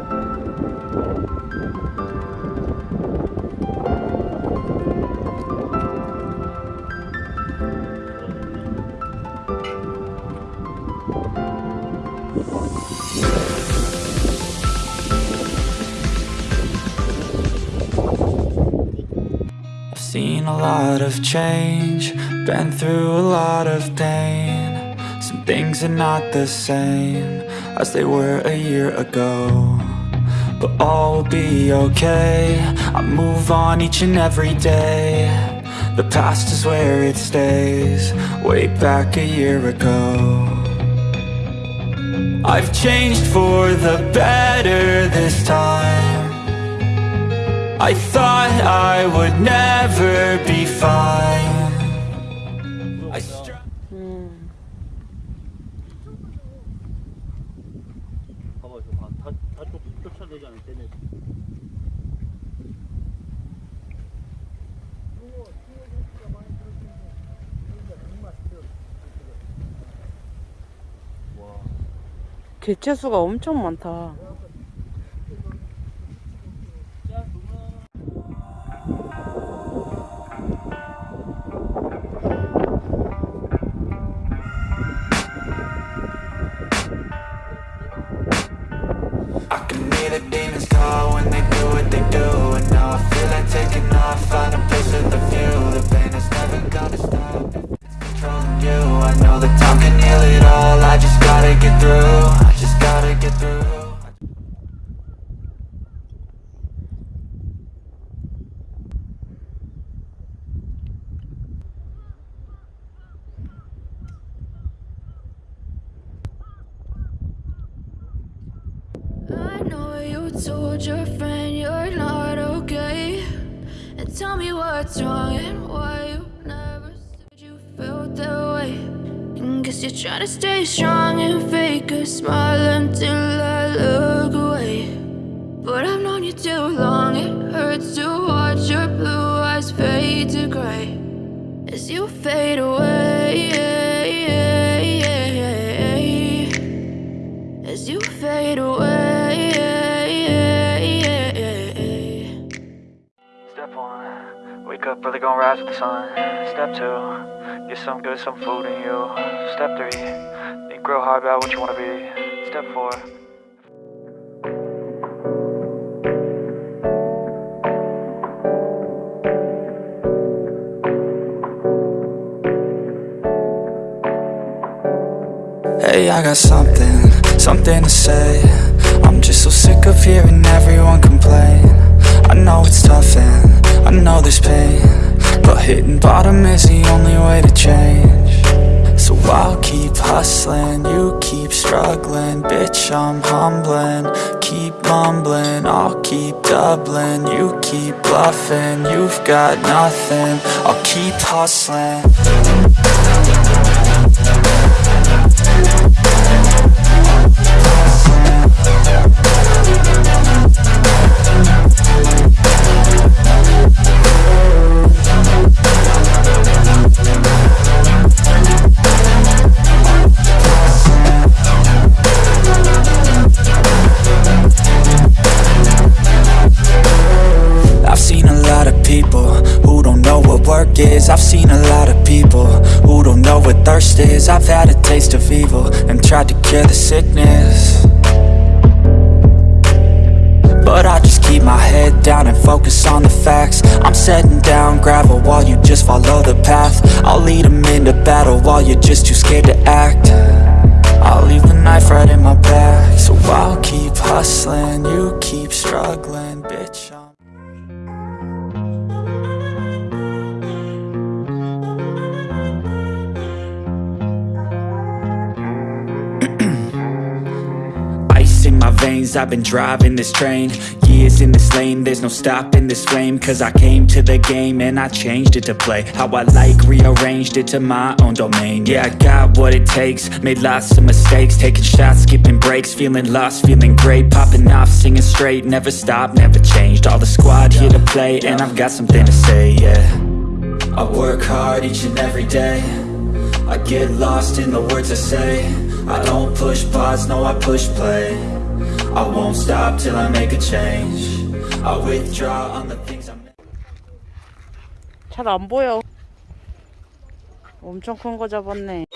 I've seen a lot of change, been through a lot of pain. Some things are not the same as they were a year ago. But all will be okay. I move on each and every day. The past is where it stays, way back a year ago. I've changed for the better this time. I thought I would never be fine. 가지고 다, 다, 다 쫓아내지 않을 때네. 개체수가 엄청 많다. Told your friend you're not okay. And tell me what's wrong and why you never said you felt that way. And guess you're trying to stay strong and fake a smile until I look away. But I've known you too long, it hurts to watch your blue eyes fade to gray as you fade away. Gonna rise with the sun. Step two, get some good, some food in you. Step three, think real hard about what you wanna be. Step four. Hey, I got something, something to say. I'm just so sick of hearing everyone complain. I know it's tough and I know there's pain, but hitting bottom is the only way to change. So I'll keep hustling, you keep struggling, bitch. I'm humbling, keep mumbling, I'll keep doubling, you keep bluffing. You've got nothing, I'll keep hustling. I've seen a lot of people who don't know what thirst is. I've had a taste of evil and tried to cure the sickness. But I just keep my head down and focus on the facts. I'm setting down gravel while you just follow the path. I'll lead them into battle while you're just too scared to act. I'll leave the knife right in my back So I'll keep hustling, you keep struggling, bitch I'm I've been driving this train. Years in this lane, there's no stopping this flame. Cause I came to the game and I changed it to play. How I like, rearranged it to my own domain. Yeah, I got what it takes, made lots of mistakes. Taking shots, skipping breaks, feeling lost, feeling great. Popping off, singing straight, never stopped, never changed. All the squad here to play and I've got something to say, yeah. I work hard each and every day. I get lost in the words I say. I don't push pause, no I push play I won't stop till I make a change I withdraw on the things I 잘안 보여. 엄청 큰 거 잡았네.